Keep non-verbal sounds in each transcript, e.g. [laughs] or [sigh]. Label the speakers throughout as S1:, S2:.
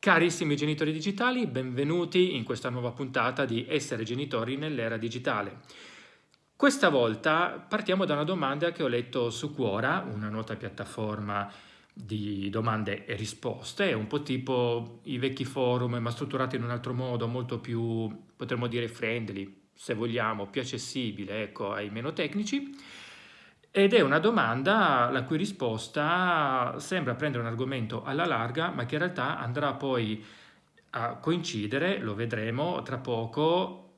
S1: Carissimi genitori digitali, benvenuti in questa nuova puntata di Essere genitori nell'era digitale. Questa volta partiamo da una domanda che ho letto su Quora, una nota piattaforma di domande e risposte, un po' tipo i vecchi forum, ma strutturati in un altro modo, molto più, potremmo dire, friendly, se vogliamo, più accessibile ecco, ai meno tecnici. Ed è una domanda la cui risposta sembra prendere un argomento alla larga, ma che in realtà andrà poi a coincidere, lo vedremo tra poco,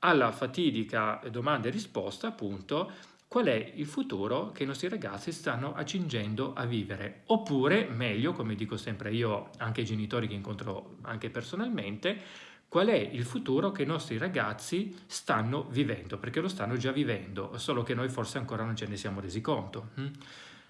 S1: alla fatidica domanda e risposta, appunto, qual è il futuro che i nostri ragazzi stanno accingendo a vivere. Oppure, meglio, come dico sempre io, anche ai genitori che incontro anche personalmente, qual è il futuro che i nostri ragazzi stanno vivendo, perché lo stanno già vivendo, solo che noi forse ancora non ce ne siamo resi conto. Hm?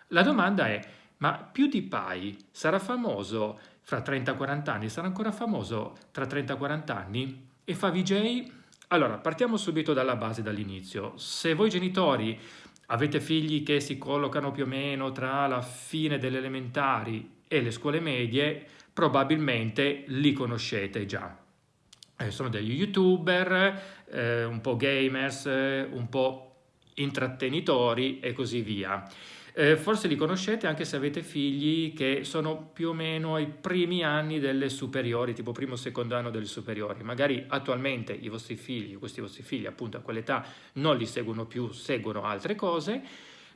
S1: La domanda è, ma PewDiePie sarà famoso fra 30-40 anni? Sarà ancora famoso tra 30-40 anni? E fa VJ? Allora, partiamo subito dalla base, dall'inizio. Se voi genitori avete figli che si collocano più o meno tra la fine delle elementari e le scuole medie, probabilmente li conoscete già eh, sono degli youtuber, eh, un po' gamers, eh, un po' intrattenitori e così via. Eh, forse li conoscete anche se avete figli che sono più o meno ai primi anni delle superiori, tipo primo o secondo anno delle superiori. Magari attualmente i vostri figli, questi vostri figli appunto a quell'età non li seguono più, seguono altre cose,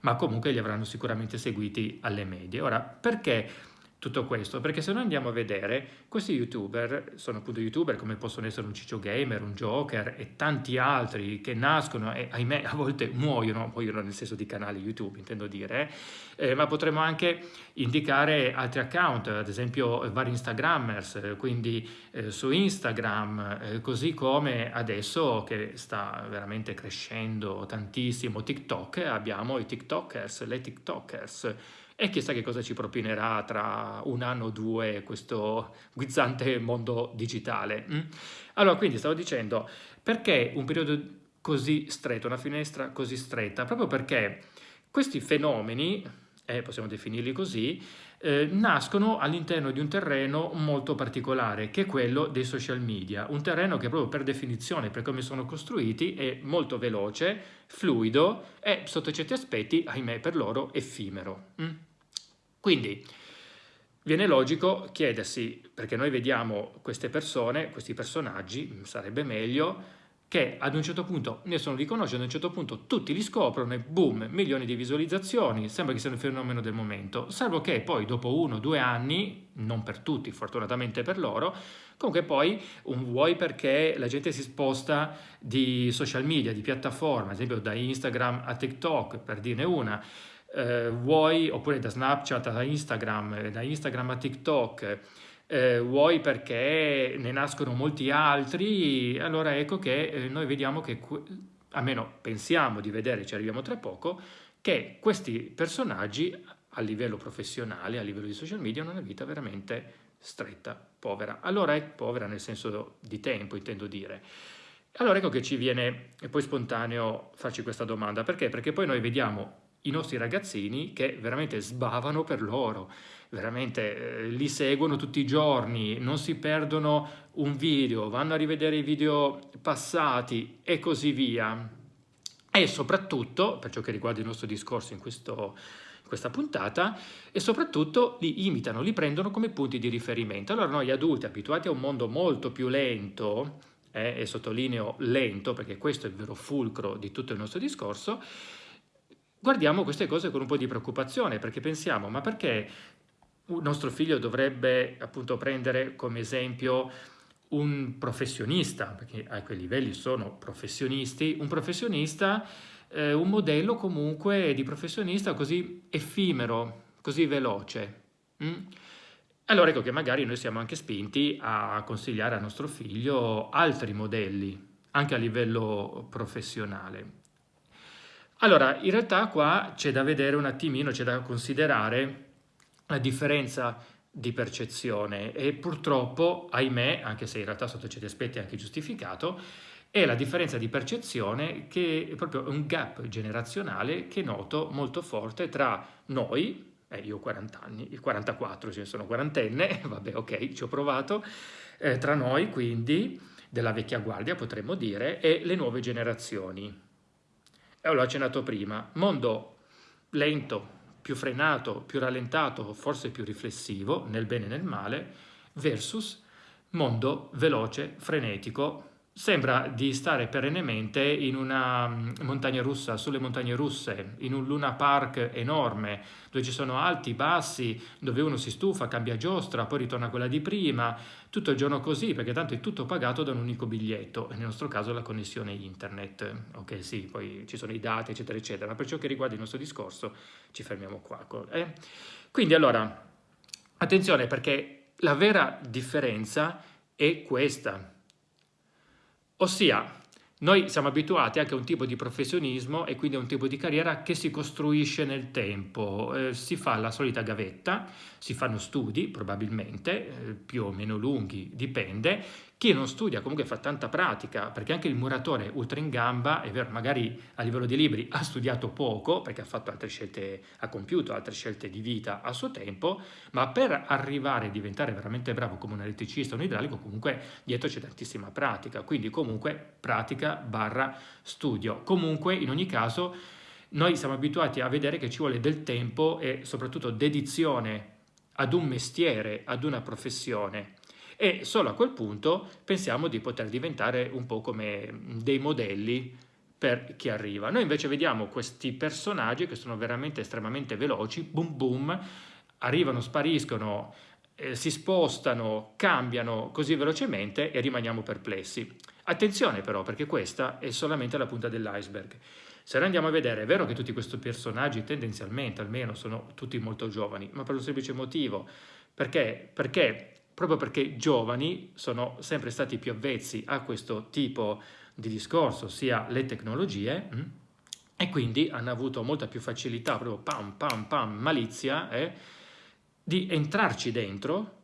S1: ma comunque li avranno sicuramente seguiti alle medie. Ora, perché tutto questo, perché se noi andiamo a vedere, questi youtuber sono appunto youtuber come possono essere un Ciccio Gamer, un Joker e tanti altri che nascono e ahimè a volte muoiono, muoiono nel senso di canali YouTube intendo dire, eh, ma potremmo anche indicare altri account, ad esempio vari Instagrammers, quindi eh, su Instagram, eh, così come adesso che sta veramente crescendo tantissimo TikTok, abbiamo i TikTokers, le TikTokers, e chissà che cosa ci propinerà tra un anno o due questo guizzante mondo digitale. Mm? Allora, quindi stavo dicendo, perché un periodo così stretto, una finestra così stretta? Proprio perché questi fenomeni, eh, possiamo definirli così, eh, nascono all'interno di un terreno molto particolare, che è quello dei social media. Un terreno che proprio per definizione, per come sono costruiti, è molto veloce, fluido e sotto certi aspetti, ahimè per loro, effimero. Mm? Quindi viene logico chiedersi, perché noi vediamo queste persone, questi personaggi, sarebbe meglio che ad un certo punto nessuno li conosce, ad un certo punto tutti li scoprono e boom, milioni di visualizzazioni, sembra che sia un fenomeno del momento, salvo che poi dopo uno o due anni, non per tutti, fortunatamente per loro, comunque poi un vuoi perché la gente si sposta di social media, di piattaforma, ad esempio da Instagram a TikTok, per dirne una, eh, vuoi, oppure da Snapchat a Instagram, da Instagram a TikTok, eh, vuoi perché ne nascono molti altri, allora ecco che eh, noi vediamo che, almeno pensiamo di vedere, ci arriviamo tra poco, che questi personaggi a livello professionale, a livello di social media, hanno una vita veramente stretta, povera. Allora è povera nel senso di tempo, intendo dire. Allora ecco che ci viene poi spontaneo farci questa domanda, perché? Perché poi noi vediamo i nostri ragazzini che veramente sbavano per loro, veramente eh, li seguono tutti i giorni, non si perdono un video, vanno a rivedere i video passati e così via. E soprattutto, per ciò che riguarda il nostro discorso in, questo, in questa puntata, e soprattutto li imitano, li prendono come punti di riferimento. Allora noi adulti, abituati a un mondo molto più lento, eh, e sottolineo lento perché questo è il vero fulcro di tutto il nostro discorso, guardiamo queste cose con un po' di preoccupazione perché pensiamo ma perché un nostro figlio dovrebbe appunto prendere come esempio un professionista, perché a quei livelli sono professionisti, un professionista, eh, un modello comunque di professionista così effimero, così veloce. Mm? Allora ecco che magari noi siamo anche spinti a consigliare a nostro figlio altri modelli, anche a livello professionale. Allora, in realtà qua c'è da vedere un attimino, c'è da considerare la differenza di percezione e purtroppo, ahimè, anche se in realtà sotto certi aspetti è anche giustificato, è la differenza di percezione che è proprio un gap generazionale che noto molto forte tra noi, eh, io ho 40 anni, 44, ce ne sono quarantenne, [laughs] vabbè ok, ci ho provato, eh, tra noi quindi, della vecchia guardia potremmo dire, e le nuove generazioni. E l'ho accennato prima, mondo lento, più frenato, più rallentato, forse più riflessivo, nel bene e nel male, versus mondo veloce, frenetico, Sembra di stare perennemente in una mm, montagna russa, sulle montagne russe, in un Luna Park enorme, dove ci sono alti, bassi, dove uno si stufa, cambia giostra, poi ritorna quella di prima, tutto il giorno così, perché tanto è tutto pagato da un unico biglietto, nel nostro caso la connessione internet. Ok, sì, poi ci sono i dati, eccetera, eccetera, ma per ciò che riguarda il nostro discorso ci fermiamo qua. Eh? Quindi allora, attenzione perché la vera differenza è questa Ossia, noi siamo abituati anche a un tipo di professionismo e quindi a un tipo di carriera che si costruisce nel tempo, eh, si fa la solita gavetta, si fanno studi probabilmente, eh, più o meno lunghi, dipende, chi non studia comunque fa tanta pratica, perché anche il muratore ultra in gamba, è vero, magari a livello di libri ha studiato poco, perché ha fatto altre scelte, ha compiuto altre scelte di vita a suo tempo, ma per arrivare a diventare veramente bravo come un elettricista o un idraulico, comunque dietro c'è tantissima pratica, quindi comunque pratica barra studio. Comunque, in ogni caso, noi siamo abituati a vedere che ci vuole del tempo e soprattutto dedizione ad un mestiere, ad una professione e solo a quel punto pensiamo di poter diventare un po' come dei modelli per chi arriva. Noi invece vediamo questi personaggi che sono veramente estremamente veloci, boom boom, arrivano, spariscono, eh, si spostano, cambiano così velocemente e rimaniamo perplessi. Attenzione però perché questa è solamente la punta dell'iceberg. Se noi andiamo a vedere, è vero che tutti questi personaggi tendenzialmente almeno sono tutti molto giovani, ma per un semplice motivo. Perché? Perché proprio perché giovani sono sempre stati più avvezzi a questo tipo di discorso, ossia le tecnologie? Mm, e quindi hanno avuto molta più facilità, proprio pam pam pam, malizia, eh, di entrarci dentro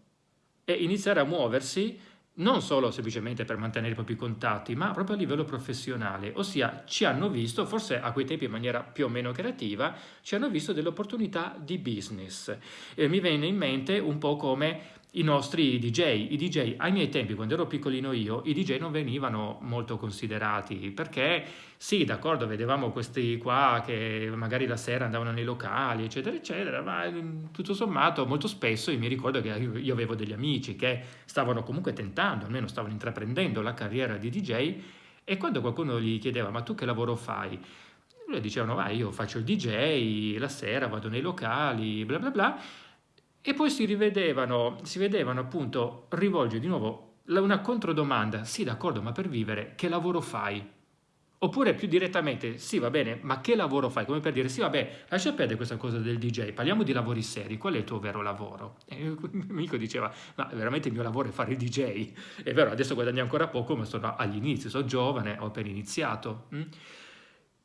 S1: e iniziare a muoversi non solo semplicemente per mantenere i propri contatti, ma proprio a livello professionale, ossia ci hanno visto, forse a quei tempi in maniera più o meno creativa, ci hanno visto delle opportunità di business. E mi viene in mente un po' come i nostri DJ. I DJ ai miei tempi, quando ero piccolino io, i DJ non venivano molto considerati perché sì, d'accordo, vedevamo questi qua che magari la sera andavano nei locali, eccetera, eccetera, ma mm, tutto sommato molto spesso mi ricordo che io avevo degli amici che stavano comunque tentando, almeno stavano intraprendendo la carriera di DJ e quando qualcuno gli chiedeva ma tu che lavoro fai? Lui dicevano, vai, io faccio il DJ, la sera vado nei locali, bla bla bla, e poi si rivedevano, si vedevano appunto rivolgere di nuovo una controdomanda, sì d'accordo, ma per vivere che lavoro fai? Oppure più direttamente, sì va bene, ma che lavoro fai? Come per dire, sì vabbè, lascia perdere questa cosa del DJ, parliamo di lavori seri, qual è il tuo vero lavoro? E il mio amico diceva, ma veramente il mio lavoro è fare il DJ. È vero, adesso guadagno ancora poco, ma sono agli inizi, sono giovane, ho appena iniziato. Mm?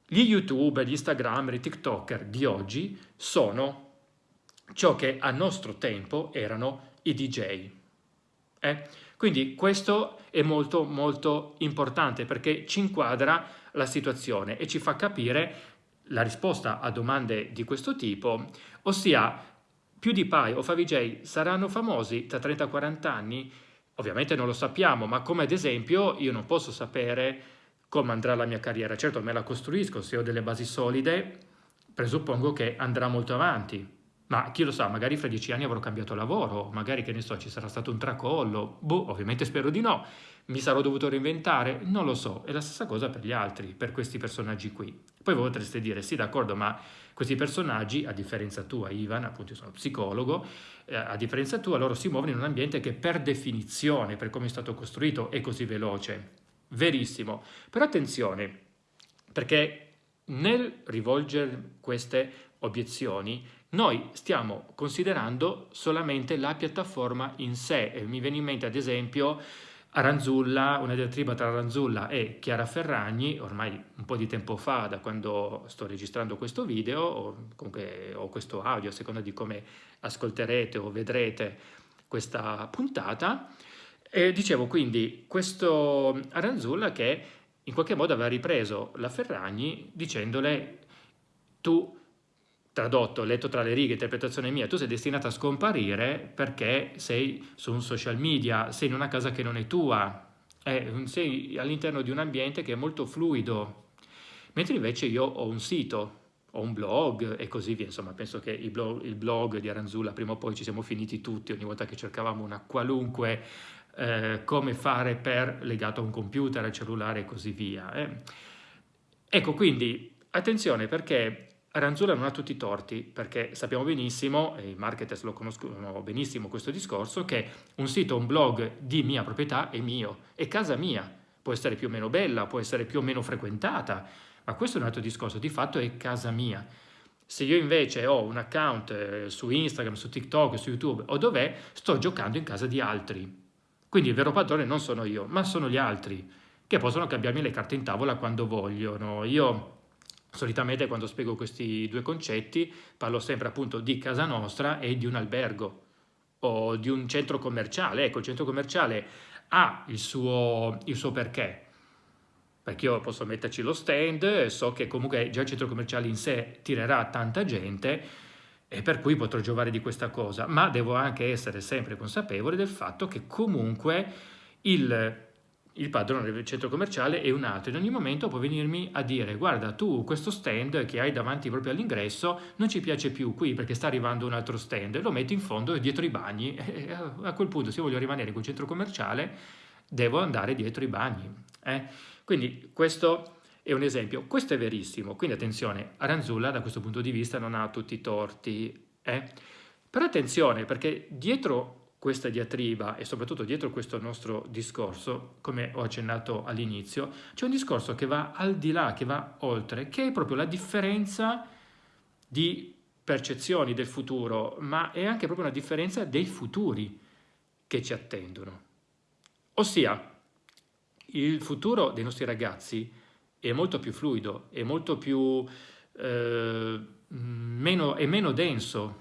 S1: Gli youtuber, gli instagrammer, i tiktoker di oggi sono ciò che a nostro tempo erano i DJ. Eh? Quindi questo è molto molto importante perché ci inquadra la situazione e ci fa capire la risposta a domande di questo tipo, ossia PewDiePie o Favij saranno famosi tra 30-40 anni? Ovviamente non lo sappiamo, ma come ad esempio io non posso sapere come andrà la mia carriera. Certo me la costruisco, se ho delle basi solide presuppongo che andrà molto avanti, ma chi lo sa, magari fra dieci anni avrò cambiato lavoro, magari che ne so, ci sarà stato un tracollo, boh, ovviamente spero di no, mi sarò dovuto reinventare, non lo so, è la stessa cosa per gli altri, per questi personaggi qui. Poi voi potreste dire, sì d'accordo, ma questi personaggi, a differenza tua Ivan, appunto io sono psicologo, eh, a differenza tua loro si muovono in un ambiente che per definizione, per come è stato costruito, è così veloce. Verissimo, però attenzione, perché nel rivolgere queste obiezioni noi stiamo considerando solamente la piattaforma in sé. E mi viene in mente ad esempio Aranzulla, una diatriba tra Aranzulla e Chiara Ferragni, ormai un po' di tempo fa, da quando sto registrando questo video, o comunque o questo audio, a seconda di come ascolterete o vedrete questa puntata. E dicevo quindi questo Aranzulla che in qualche modo aveva ripreso la Ferragni dicendole tu tradotto, letto tra le righe, interpretazione mia, tu sei destinato a scomparire perché sei su un social media, sei in una casa che non è tua, sei all'interno di un ambiente che è molto fluido, mentre invece io ho un sito, ho un blog e così via, insomma penso che il blog, il blog di Aranzulla prima o poi ci siamo finiti tutti ogni volta che cercavamo una qualunque eh, come fare per legato a un computer, al cellulare e così via. Eh. Ecco quindi attenzione perché Aranzulla non ha tutti i torti perché sappiamo benissimo, e i marketers lo conoscono benissimo questo discorso, che un sito, un blog di mia proprietà è mio, è casa mia, può essere più o meno bella, può essere più o meno frequentata, ma questo è un altro discorso, di fatto è casa mia. Se io invece ho un account eh, su Instagram, su TikTok, su YouTube o dov'è, sto giocando in casa di altri. Quindi il vero padrone non sono io, ma sono gli altri, che possono cambiarmi le carte in tavola quando vogliono. Io solitamente quando spiego questi due concetti parlo sempre appunto di casa nostra e di un albergo o di un centro commerciale. Ecco, il centro commerciale ha il suo, il suo perché perché io posso metterci lo stand, so che comunque già il centro commerciale in sé tirerà tanta gente e per cui potrò giovare di questa cosa, ma devo anche essere sempre consapevole del fatto che comunque il, il padrone del centro commerciale è un altro, in ogni momento può venirmi a dire guarda tu questo stand che hai davanti proprio all'ingresso non ci piace più qui perché sta arrivando un altro stand, lo metto in fondo dietro i bagni [laughs] e a quel punto se voglio rimanere in quel centro commerciale devo andare dietro i bagni. Eh? Quindi questo è un esempio. Questo è verissimo, quindi attenzione, Aranzulla da questo punto di vista non ha tutti i torti. Eh? Però attenzione, perché dietro questa diatriba e soprattutto dietro questo nostro discorso, come ho accennato all'inizio, c'è un discorso che va al di là, che va oltre, che è proprio la differenza di percezioni del futuro, ma è anche proprio una differenza dei futuri che ci attendono. Ossia, il futuro dei nostri ragazzi è molto più fluido, è molto più eh, meno, è meno denso,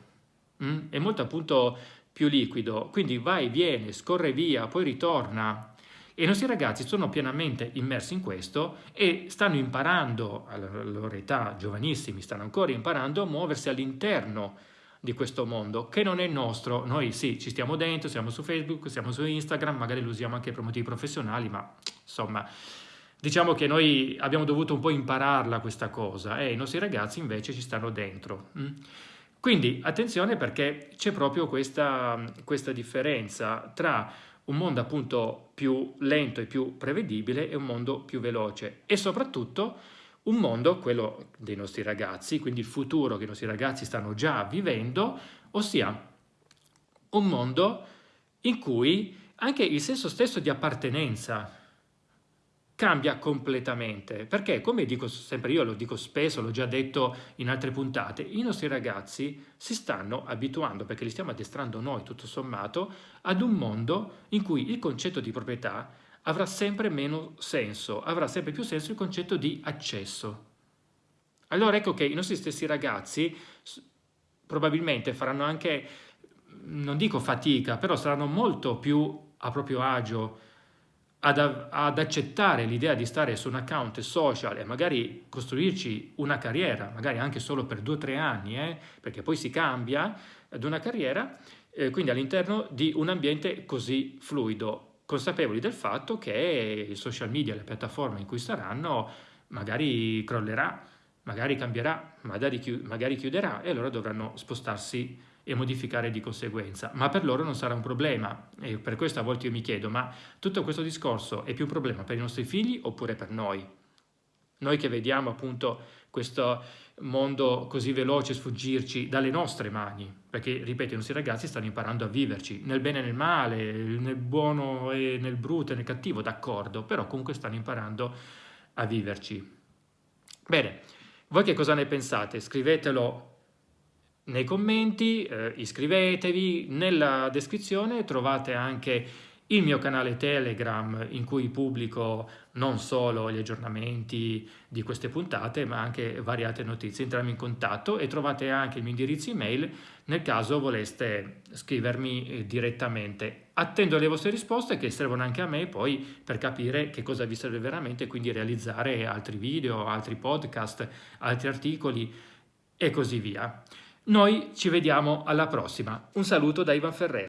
S1: mh? Mm? è molto appunto più liquido, quindi vai, viene, scorre via, poi ritorna. E i nostri ragazzi sono pienamente immersi in questo e stanno imparando, alla loro età, giovanissimi, stanno ancora imparando a muoversi all'interno di questo mondo che non è nostro. Noi sì, ci stiamo dentro, siamo su Facebook, siamo su Instagram, magari lo usiamo anche per motivi professionali, ma insomma diciamo che noi abbiamo dovuto un po' impararla questa cosa e i nostri ragazzi invece ci stanno dentro. Mm? Quindi attenzione perché c'è proprio questa, questa differenza tra un mondo appunto più lento e più prevedibile e un mondo più veloce e soprattutto un mondo, quello dei nostri ragazzi, quindi il futuro che i nostri ragazzi stanno già vivendo, ossia un mondo in cui anche il senso stesso di appartenenza cambia completamente, perché come dico sempre io, lo dico spesso, l'ho già detto in altre puntate, i nostri ragazzi si stanno abituando, perché li stiamo addestrando noi tutto sommato, ad un mondo in cui il concetto di proprietà avrà sempre meno senso, avrà sempre più senso il concetto di accesso. Allora ecco che i nostri stessi ragazzi probabilmente faranno anche, non dico fatica, però saranno molto più a proprio agio ad, ad accettare l'idea di stare su un account social e magari costruirci una carriera, magari anche solo per due o tre anni, eh, perché poi si cambia ad una carriera, eh, quindi all'interno di un ambiente così fluido consapevoli del fatto che il social media, le piattaforme in cui saranno, magari crollerà, magari cambierà, magari chiuderà e allora dovranno spostarsi e modificare di conseguenza, ma per loro non sarà un problema e per questo a volte io mi chiedo, ma tutto questo discorso è più un problema per i nostri figli oppure per noi? Noi che vediamo appunto questo mondo così veloce sfuggirci dalle nostre mani, perché, ripeto, i nostri ragazzi stanno imparando a viverci, nel bene e nel male, nel buono e nel brutto e nel cattivo, d'accordo, però comunque stanno imparando a viverci. Bene, voi che cosa ne pensate? Scrivetelo nei commenti, eh, iscrivetevi, nella descrizione trovate anche il mio canale Telegram in cui pubblico non solo gli aggiornamenti di queste puntate ma anche variate notizie, entrarmi in contatto e trovate anche il mio indirizzo email nel caso voleste scrivermi eh, direttamente. Attendo le vostre risposte che servono anche a me poi per capire che cosa vi serve veramente, quindi realizzare altri video, altri podcast, altri articoli e così via. Noi ci vediamo alla prossima. Un saluto da Ivan Ferrero.